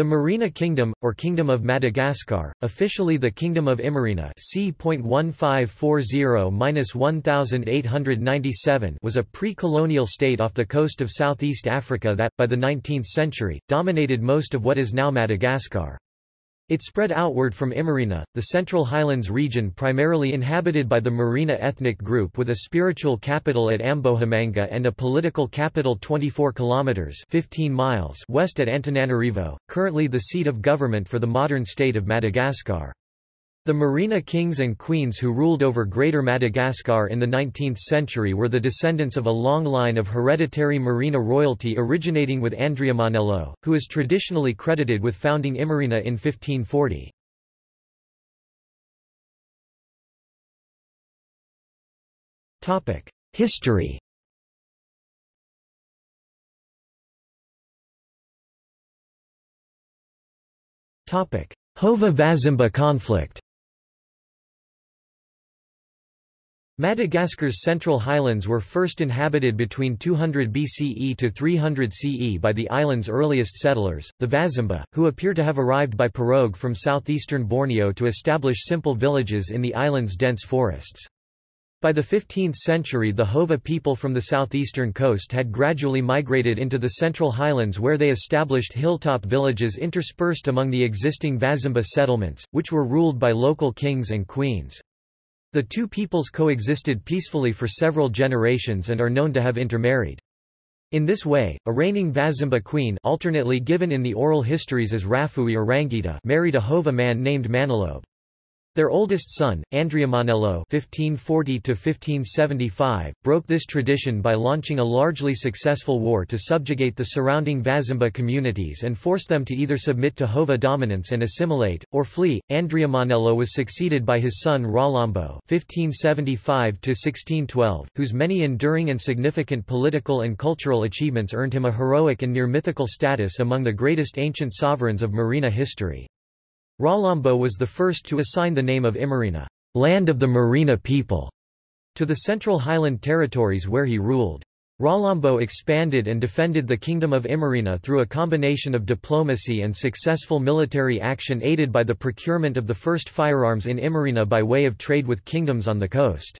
The Merina Kingdom, or Kingdom of Madagascar, officially the Kingdom of Imerina c.1540-1897 was a pre-colonial state off the coast of southeast Africa that, by the 19th century, dominated most of what is now Madagascar. It spread outward from Imerina, the Central Highlands region primarily inhabited by the Merina ethnic group with a spiritual capital at Ambohimanga and a political capital 24 kilometers 15 miles west at Antananarivo, currently the seat of government for the modern state of Madagascar. The Merina kings and queens who ruled over Greater Madagascar in the 19th century were the descendants of a long line of hereditary Merina royalty originating with Andriamanelo, who is traditionally credited with founding Imerina in 1540. History Hova Vazimba conflict Madagascar's central highlands were first inhabited between 200 BCE to 300 CE by the island's earliest settlers, the Vazimba, who appear to have arrived by pirogue from southeastern Borneo to establish simple villages in the island's dense forests. By the 15th century the Hova people from the southeastern coast had gradually migrated into the central highlands where they established hilltop villages interspersed among the existing Vazimba settlements, which were ruled by local kings and queens. The two peoples coexisted peacefully for several generations and are known to have intermarried. In this way, a reigning Vazimba queen alternately given in the oral histories as Rafohy or Rangita married a Hova man named Manelobe. Their oldest son, Andriamanelo (1540–1575), broke this tradition by launching a largely successful war to subjugate the surrounding Vazimba communities and force them to either submit to Hova dominance and assimilate, or flee. Andriamanelo was succeeded by his son Ralambo (1575–1612), whose many enduring and significant political and cultural achievements earned him a heroic and near mythical status among the greatest ancient sovereigns of Merina history. Ralambo was the first to assign the name of Imerina, land of the Merina people, to the central highland territories where he ruled. Ralambo expanded and defended the Kingdom of Imerina through a combination of diplomacy and successful military action aided by the procurement of the first firearms in Imerina by way of trade with kingdoms on the coast.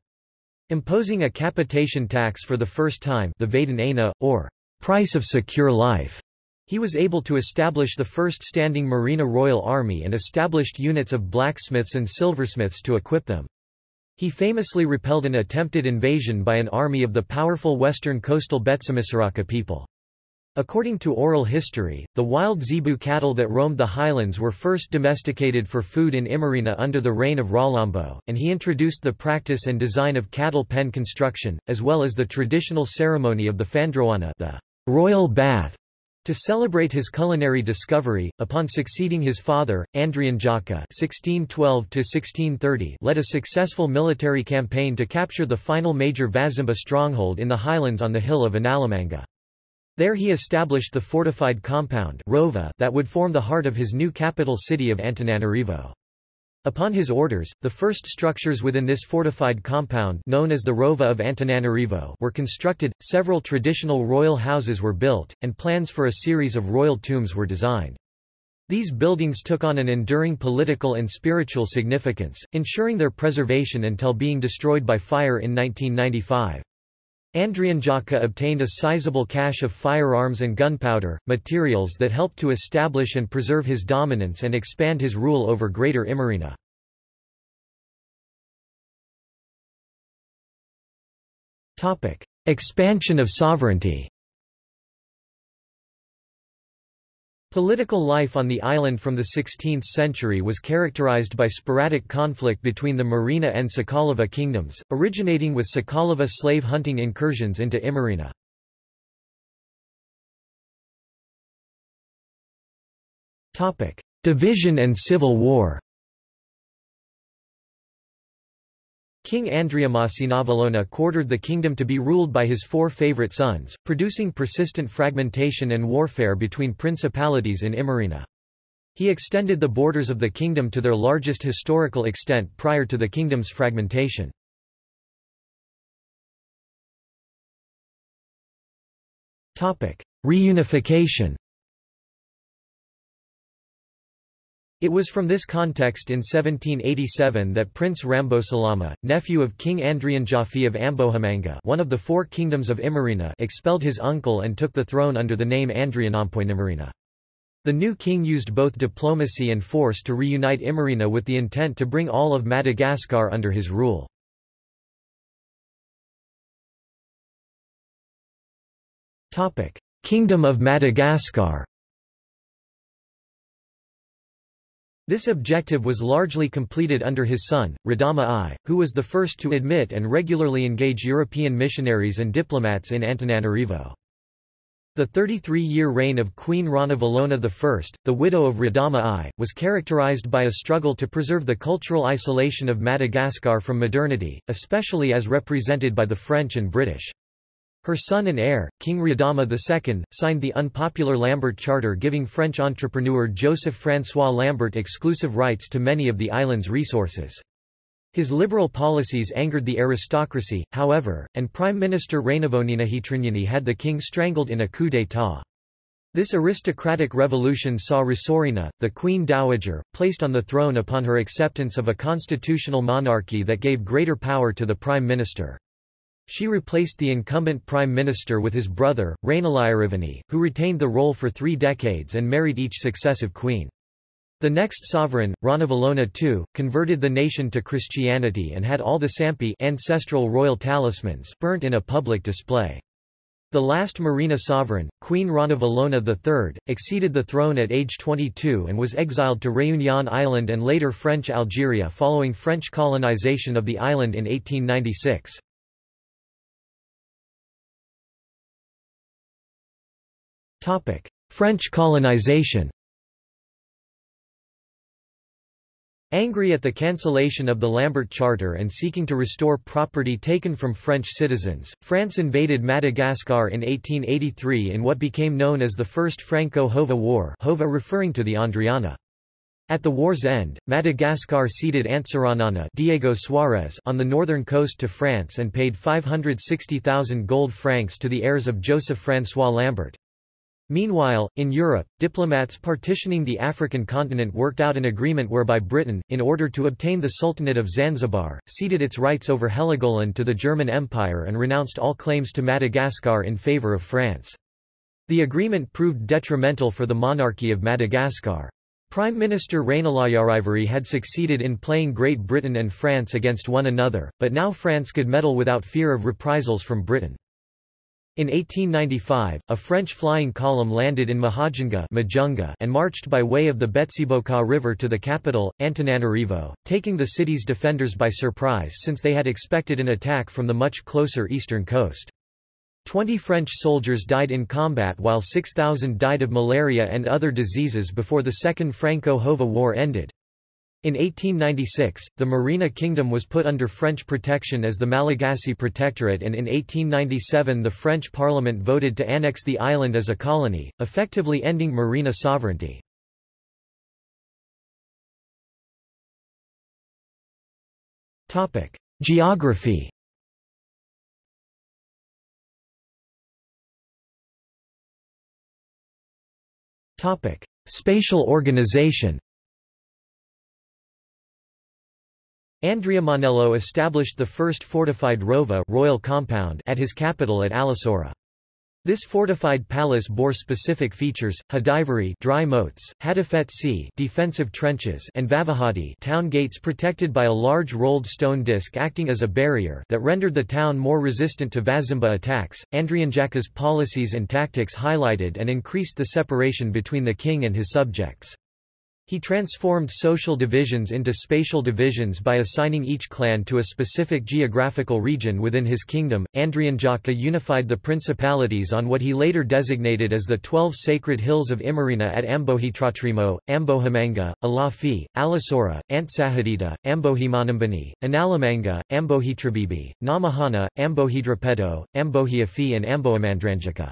Imposing a capitation tax for the first time the Vaden or price of secure life, he was able to establish the first standing Merina Royal Army and established units of blacksmiths and silversmiths to equip them. He famously repelled an attempted invasion by an army of the powerful western coastal Betsimisaraka people. According to oral history, the wild zebu cattle that roamed the highlands were first domesticated for food in Imerina under the reign of Ralambo, and he introduced the practice and design of cattle pen construction, as well as the traditional ceremony of the Fandroana the royal bath, to celebrate his culinary discovery, upon succeeding his father, Andrianjaka (1612–1630), led a successful military campaign to capture the final major Vazimba stronghold in the highlands on the hill of Analamanga. There he established the fortified compound Rova that would form the heart of his new capital city of Antananarivo. Upon his orders, the first structures within this fortified compound known as the Rova of Antananarivo were constructed, several traditional royal houses were built, and plans for a series of royal tombs were designed. These buildings took on an enduring political and spiritual significance, ensuring their preservation until being destroyed by fire in 1995. Andrianjaka obtained a sizable cache of firearms and gunpowder, materials that helped to establish and preserve his dominance and expand his rule over Greater Imerina. Expansion of sovereignty Political life on the island from the 16th century was characterized by sporadic conflict between the Merina and Sakalava kingdoms, originating with Sakalava slave hunting incursions into Imerina. Division and civil war King Andriamasinavalona quartered the kingdom to be ruled by his four favorite sons, producing persistent fragmentation and warfare between principalities in Imerina. He extended the borders of the kingdom to their largest historical extent prior to the kingdom's fragmentation. Reunification It was from this context in 1787 that Prince Rambosalama, nephew of King Andrianjafy of Ambohimanga one of the four kingdoms of Imerina expelled his uncle and took the throne under the name Andrianampoinimerina. The new king used both diplomacy and force to reunite Imerina with the intent to bring all of Madagascar under his rule. Kingdom of Madagascar This objective was largely completed under his son, Radama I, who was the first to admit and regularly engage European missionaries and diplomats in Antananarivo. The 33-year reign of Queen Ranavalona I, the widow of Radama I, was characterized by a struggle to preserve the cultural isolation of Madagascar from modernity, especially as represented by the French and British. Her son and heir, King Radama II, signed the unpopular Lambert Charter giving French entrepreneur Joseph-François Lambert exclusive rights to many of the island's resources. His liberal policies angered the aristocracy, however, and Prime Minister Rainivoninahitriniony had the king strangled in a coup d'état. This aristocratic revolution saw Rasoherina, the Queen Dowager, placed on the throne upon her acceptance of a constitutional monarchy that gave greater power to the prime minister. She replaced the incumbent prime minister with his brother, Rainilaiarivony, who retained the role for three decades and married each successive queen. The next sovereign, Ranavalona II, converted the nation to Christianity and had all the sampy ancestral royal talismans burnt in a public display. The last Merina sovereign, Queen Ranavalona III, acceded the throne at age 22 and was exiled to Réunion Island and later French Algeria following French colonization of the island in 1896. French colonization Angry at the cancellation of the Lambert Charter and seeking to restore property taken from French citizens, France invaded Madagascar in 1883 in what became known as the First Franco-Hova War Hova referring to the Andriana. At the war's end, Madagascar ceded Antsiranana Diego Suarez on the northern coast to France and paid 560,000 gold francs to the heirs of Joseph-François Lambert. Meanwhile, in Europe, diplomats partitioning the African continent worked out an agreement whereby Britain, in order to obtain the Sultanate of Zanzibar, ceded its rights over Heligoland to the German Empire and renounced all claims to Madagascar in favour of France. The agreement proved detrimental for the monarchy of Madagascar. Prime Minister Rainilaiarivony had succeeded in playing Great Britain and France against one another, but now France could meddle without fear of reprisals from Britain. In 1895, a French flying column landed in Mahajanga and marched by way of the Betsiboka River to the capital, Antananarivo, taking the city's defenders by surprise since they had expected an attack from the much closer eastern coast. Twenty French soldiers died in combat while 6,000 died of malaria and other diseases before the Second Franco-Hova War ended. In 1896, the Merina Kingdom was put under French protection as the Malagasy Protectorate and in 1897 the French Parliament voted to annex the island as a colony, effectively ending Merina sovereignty. Geography Spatial organization Andriamanelo established the first fortified rova royal compound at his capital at Alasora. This fortified palace bore specific features: Hadivari dry moats, Hadafet sea defensive trenches, and Vavahady town gates protected by a large rolled stone disc acting as a barrier that rendered the town more resistant to Vazimba attacks. Andrianjaka's policies and tactics highlighted and increased the separation between the king and his subjects. He transformed social divisions into spatial divisions by assigning each clan to a specific geographical region within his kingdom. Andrianjaka unified the principalities on what he later designated as the Twelve Sacred Hills of Imerina at Ambohidratrimo, Ambohimanga, Ilafy, Alasora, Antsahadinta, Ambohimanambani, Analamanga, Ambohitrabiby, Namehana, Ambohidrapeto, Ambohiafi and Amboamandranjaka.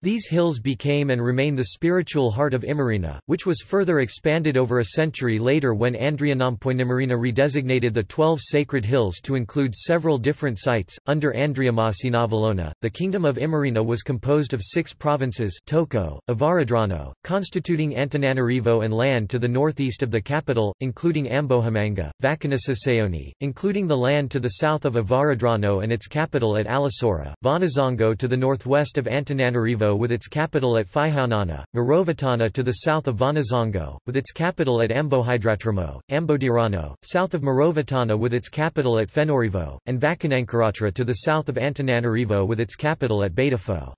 These hills became and remain the spiritual heart of Imerina, which was further expanded over a century later when Andrianampoinimerina redesignated the twelve sacred hills to include several different sites. Under Andriamasinavalona, the kingdom of Imerina was composed of six provinces Toko, Avaradrano, constituting Antananarivo and land to the northeast of the capital, including Ambohimanga, Vakinisisaony, including the land to the south of Avaradrano and its capital at Alasora, Vonizongo to the northwest of Antananarivo with its capital at Fihaonana, Marovatana to the south of Vonizongo, with its capital at Ambohidratrimo, Ambodirano, south of Marovatana with its capital at Fenoarivo, and Vakinankaratra to the south of Antananarivo with its capital at Betafo.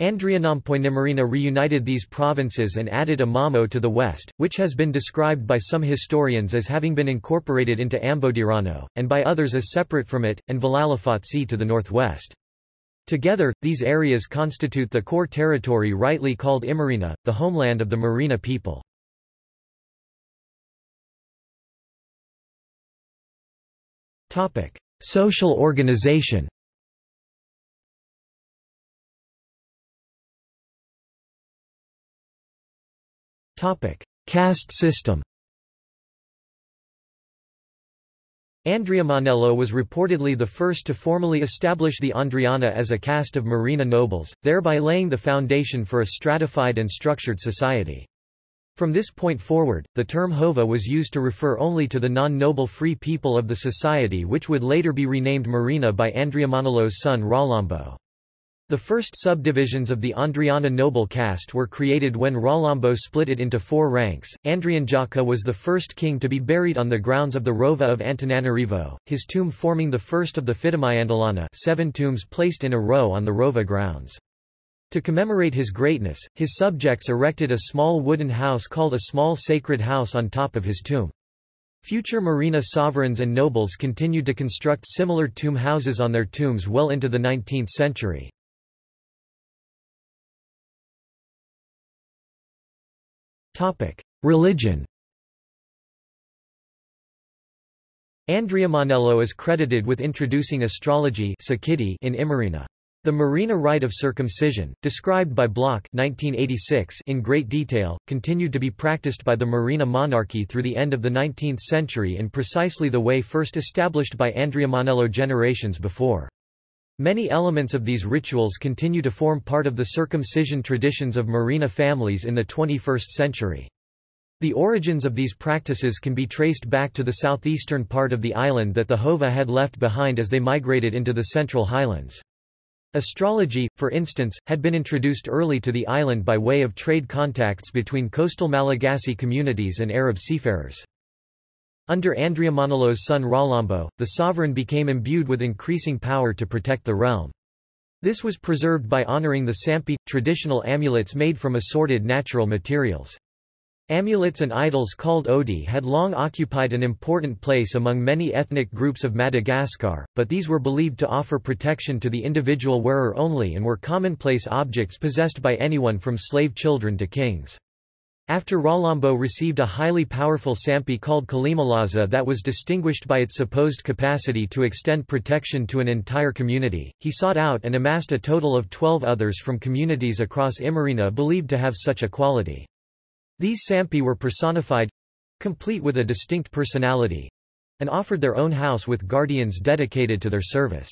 Andrianampoinimerina reunited these provinces and added Imamo to the west, which has been described by some historians as having been incorporated into Ambodirano, and by others as separate from it, and Valalafotsy to the northwest. Together, these areas constitute the core territory rightly called Imerina, the homeland of the Merina people. Topic: Social organization Topic: Caste system Andriamanelo was reportedly the first to formally establish the Andriana as a caste of merina nobles, thereby laying the foundation for a stratified and structured society. From this point forward, the term Hova was used to refer only to the non-noble free people of the society which would later be renamed Merina by Andriamanelo's son Ralambo. The first subdivisions of the Andriana noble caste were created when Ralambo split it into four ranks. Andrianjaka was the first king to be buried on the grounds of the Rova of Antananarivo, his tomb forming the first of the Fitomiandalana seven tombs placed in a row on the Rova grounds. To commemorate his greatness, his subjects erected a small wooden house called a small sacred house on top of his tomb. Future Merina sovereigns and nobles continued to construct similar tomb houses on their tombs well into the 19th century. Religion Andriamanelo is credited with introducing astrology in Imerina. The Merina rite of circumcision, described by Bloch 1986 in great detail, continued to be practiced by the Merina monarchy through the end of the 19th century in precisely the way first established by Andriamanelo generations before. Many elements of these rituals continue to form part of the circumcision traditions of Merina families in the 21st century. The origins of these practices can be traced back to the southeastern part of the island that the Hova had left behind as they migrated into the central highlands. Astrology, for instance, had been introduced early to the island by way of trade contacts between coastal Malagasy communities and Arab seafarers. Under Andriamanelo's son Ralambo, the sovereign became imbued with increasing power to protect the realm. This was preserved by honoring the sampy, traditional amulets made from assorted natural materials. Amulets and idols called ody had long occupied an important place among many ethnic groups of Madagascar, but these were believed to offer protection to the individual wearer only and were commonplace objects possessed by anyone from slave children to kings. After Ralambo received a highly powerful sampy called Kelimalaza that was distinguished by its supposed capacity to extend protection to an entire community, he sought out and amassed a total of twelve others from communities across Imerina believed to have such a quality. These sampy were personified—complete with a distinct personality—and offered their own house with guardians dedicated to their service.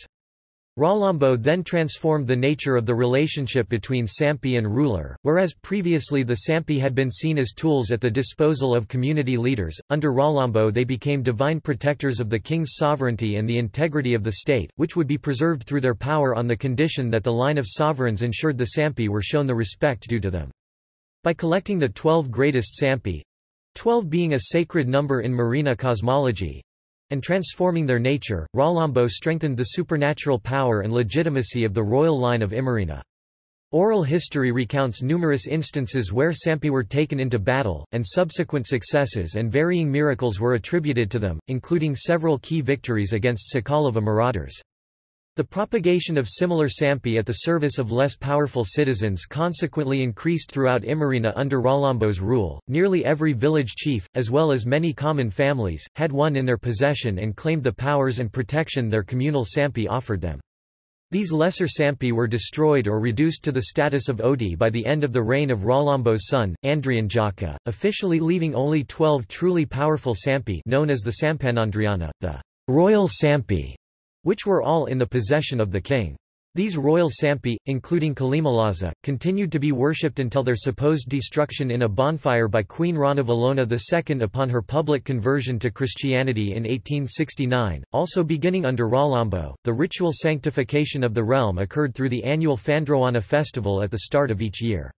Ralambo then transformed the nature of the relationship between sampy and ruler, whereas previously the sampy had been seen as tools at the disposal of community leaders, under Ralambo they became divine protectors of the king's sovereignty and the integrity of the state, which would be preserved through their power on the condition that the line of sovereigns ensured the sampy were shown the respect due to them. By collecting the twelve greatest sampy—twelve being a sacred number in Merina cosmology, and transforming their nature, Ralambo strengthened the supernatural power and legitimacy of the royal line of Imerina. Oral history recounts numerous instances where sampy were taken into battle, and subsequent successes and varying miracles were attributed to them, including several key victories against Sakalava marauders. The propagation of similar sampy at the service of less powerful citizens consequently increased throughout Imerina under Ralambo's rule. Nearly every village chief, as well as many common families, had one in their possession and claimed the powers and protection their communal sampy offered them. These lesser sampy were destroyed or reduced to the status of ody by the end of the reign of Ralambo's son, Andrianjaka, officially leaving only twelve truly powerful sampy known as the Sampanandriana, the royal sampy, which were all in the possession of the king. These royal sampy, including Kelimalaza, continued to be worshipped until their supposed destruction in a bonfire by Queen Ranavalona II upon her public conversion to Christianity in 1869. Also beginning under Ralambo, the ritual sanctification of the realm occurred through the annual Fandroana festival at the start of each year.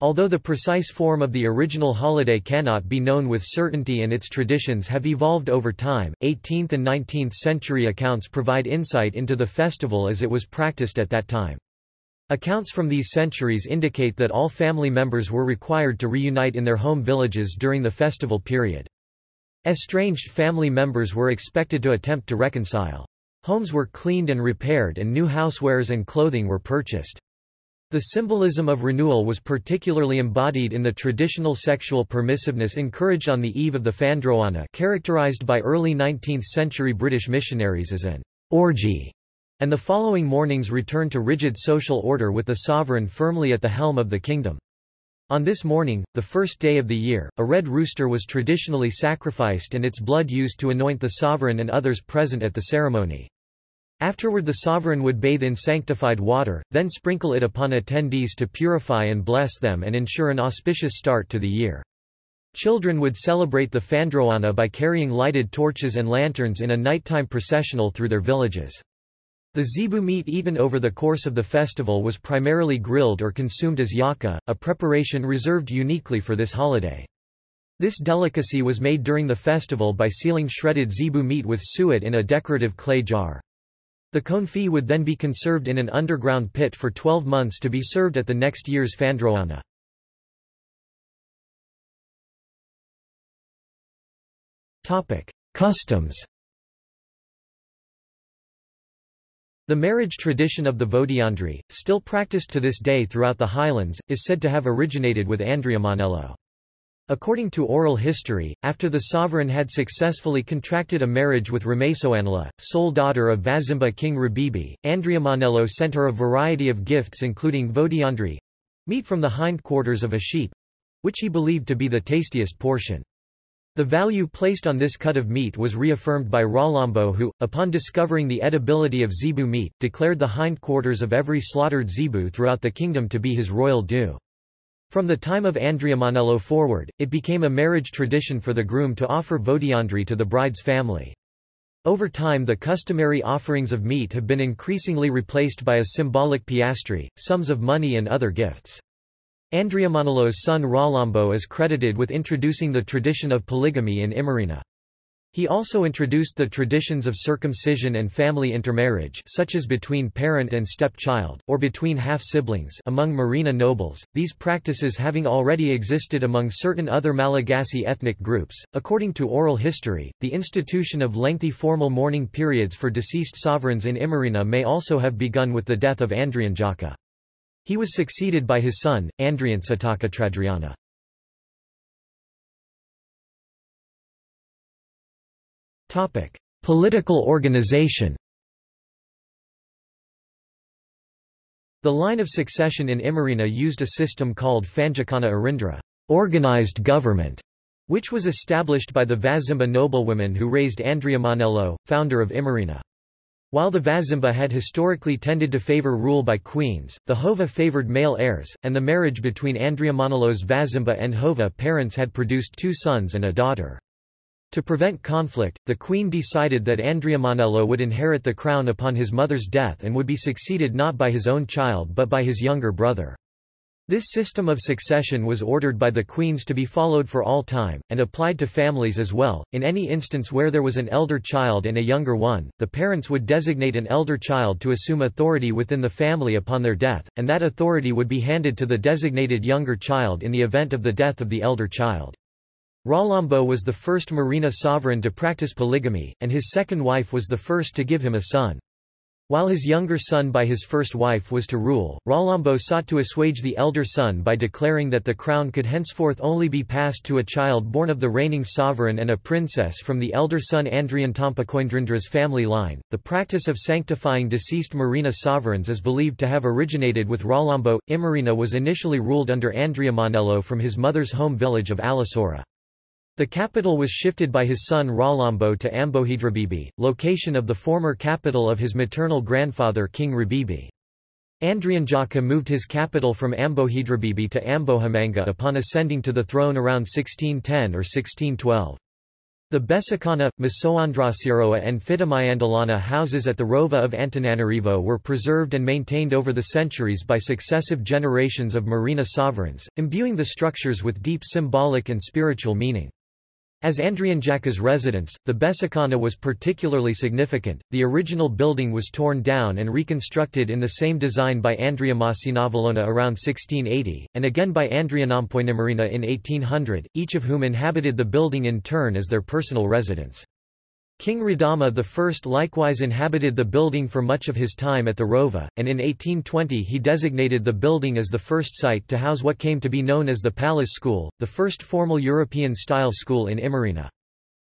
Although the precise form of the original holiday cannot be known with certainty and its traditions have evolved over time, 18th and 19th century accounts provide insight into the festival as it was practiced at that time. Accounts from these centuries indicate that all family members were required to reunite in their home villages during the festival period. Estranged family members were expected to attempt to reconcile. Homes were cleaned and repaired and new housewares and clothing were purchased. The symbolism of renewal was particularly embodied in the traditional sexual permissiveness encouraged on the eve of the Fandroana characterized by early 19th-century British missionaries as an orgy, and the following morning's return to rigid social order with the sovereign firmly at the helm of the kingdom. On this morning, the first day of the year, a red rooster was traditionally sacrificed and its blood used to anoint the sovereign and others present at the ceremony. Afterward the sovereign would bathe in sanctified water, then sprinkle it upon attendees to purify and bless them and ensure an auspicious start to the year. Children would celebrate the Fandroana by carrying lighted torches and lanterns in a nighttime processional through their villages. The zebu meat eaten over the course of the festival was primarily grilled or consumed as yaka, a preparation reserved uniquely for this holiday. This delicacy was made during the festival by sealing shredded zebu meat with suet in a decorative clay jar. The confit would then be conserved in an underground pit for 12 months to be served at the next year's Fandroana. Customs The marriage tradition of the Vodiondry, still practiced to this day throughout the highlands, is said to have originated with Andriamanelo. According to oral history, after the sovereign had successfully contracted a marriage with Ramesoanla, sole daughter of Vazimba king Rabiby, Andriamanelo sent her a variety of gifts including vodiondry—meat from the hindquarters of a sheep—which he believed to be the tastiest portion. The value placed on this cut of meat was reaffirmed by Ralambo who, upon discovering the edibility of zebu meat, declared the hindquarters of every slaughtered zebu throughout the kingdom to be his royal due. From the time of Andriamanelo forward, it became a marriage tradition for the groom to offer vodiondry to the bride's family. Over time the customary offerings of meat have been increasingly replaced by a symbolic piastri, sums of money and other gifts. Andriamanelo's son Ralambo is credited with introducing the tradition of polygamy in Imerina. He also introduced the traditions of circumcision and family intermarriage such as between parent and stepchild, or between half-siblings among Merina nobles, these practices having already existed among certain other Malagasy ethnic groups. According to oral history, the institution of lengthy formal mourning periods for deceased sovereigns in Imerina may also have begun with the death of Andrianjaka. He was succeeded by his son, Andriantsitakatrandriana. Political organization The line of succession in Imerina used a system called Fanjakana Arindra organized government, which was established by the Vazimba noblewomen who raised Andriamanelo, founder of Imerina. While the Vazimba had historically tended to favor rule by queens, the Hova favored male heirs, and the marriage between Andrea Andriamanelo's Vazimba and Hova parents had produced two sons and a daughter. To prevent conflict, the queen decided that Andriamanelo would inherit the crown upon his mother's death and would be succeeded not by his own child but by his younger brother. This system of succession was ordered by the queens to be followed for all time, and applied to families as well. In any instance where there was an elder child and a younger one, the parents would designate an elder child to assume authority within the family upon their death, and that authority would be handed to the designated younger child in the event of the death of the elder child. Ralambo was the first Merina sovereign to practice polygamy, and his second wife was the first to give him a son. While his younger son by his first wife was to rule, Ralambo sought to assuage the elder son by declaring that the crown could henceforth only be passed to a child born of the reigning sovereign and a princess from the elder son Andriantampakoindra's family line. The practice of sanctifying deceased Merina sovereigns is believed to have originated with Ralambo. Imerina was initially ruled under Andriamanelo from his mother's home village of Alasora. The capital was shifted by his son Ralambo to Ambohitrabiby, location of the former capital of his maternal grandfather King Rabiby. Andrianjaka moved his capital from Ambohitrabiby to Ambohimanga upon ascending to the throne around 1610 or 1612. The Besikana, Masoandrasiroa and Fitomiandalana houses at the Rova of Antananarivo were preserved and maintained over the centuries by successive generations of merina sovereigns, imbuing the structures with deep symbolic and spiritual meaning. As Andrianjaka's residence, the Besikana was particularly significant. The original building was torn down and reconstructed in the same design by Andriamasinavalona around 1680, and again by Andrianampoinimerina in 1800, each of whom inhabited the building in turn as their personal residence. King Radama I likewise inhabited the building for much of his time at the Rova, and in 1820 he designated the building as the first site to house what came to be known as the Palace School, the first formal European-style school in Imerina.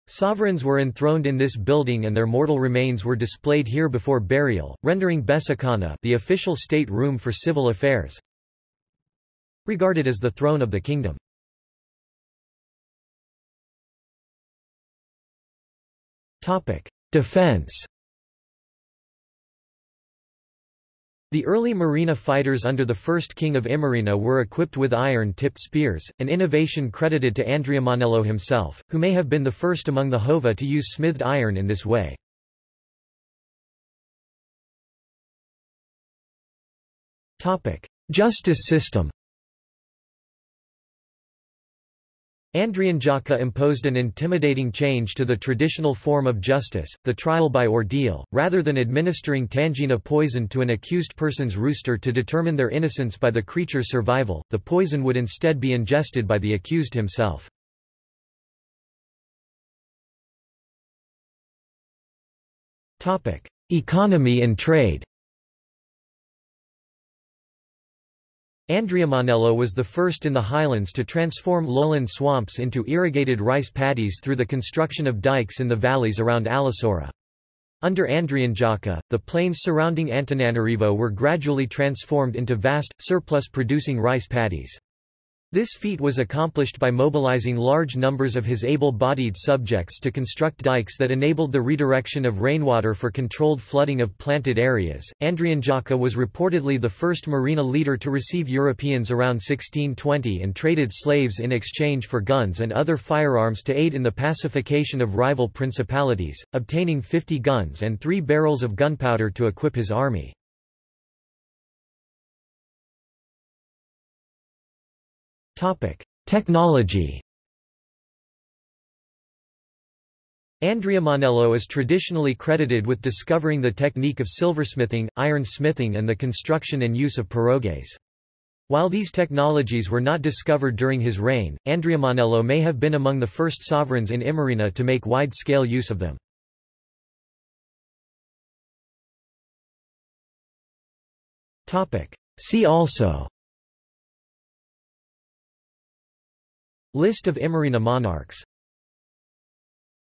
Sovereigns were enthroned in this building and their mortal remains were displayed here before burial, rendering Besikana the official state room for civil affairs regarded as the throne of the kingdom. Defense. The early Merina fighters under the first king of Imerina were equipped with iron-tipped spears, an innovation credited to Andriamanelo himself, who may have been the first among the Hova to use smithed iron in this way. Justice system Andrianjaka imposed an intimidating change to the traditional form of justice, the trial by ordeal, rather than administering tangena poison to an accused person's rooster to determine their innocence by the creature's survival, the poison would instead be ingested by the accused himself. Economy and trade Andriamanelo was the first in the highlands to transform lowland swamps into irrigated rice paddies through the construction of dikes in the valleys around Alasora. Under Andrianjaka, the plains surrounding Antananarivo were gradually transformed into vast, surplus-producing rice paddies. This feat was accomplished by mobilizing large numbers of his able-bodied subjects to construct dikes that enabled the redirection of rainwater for controlled flooding of planted areas. Andrianjaka was reportedly the first merina leader to receive Europeans around 1620 and traded slaves in exchange for guns and other firearms to aid in the pacification of rival principalities, obtaining 50 guns and three barrels of gunpowder to equip his army. Technology Andriamanelo is traditionally credited with discovering the technique of silversmithing, ironsmithing and the construction and use of pirogues. While these technologies were not discovered during his reign, Andriamanelo may have been among the first sovereigns in Imerina to make wide-scale use of them. See also List of Imerina monarchs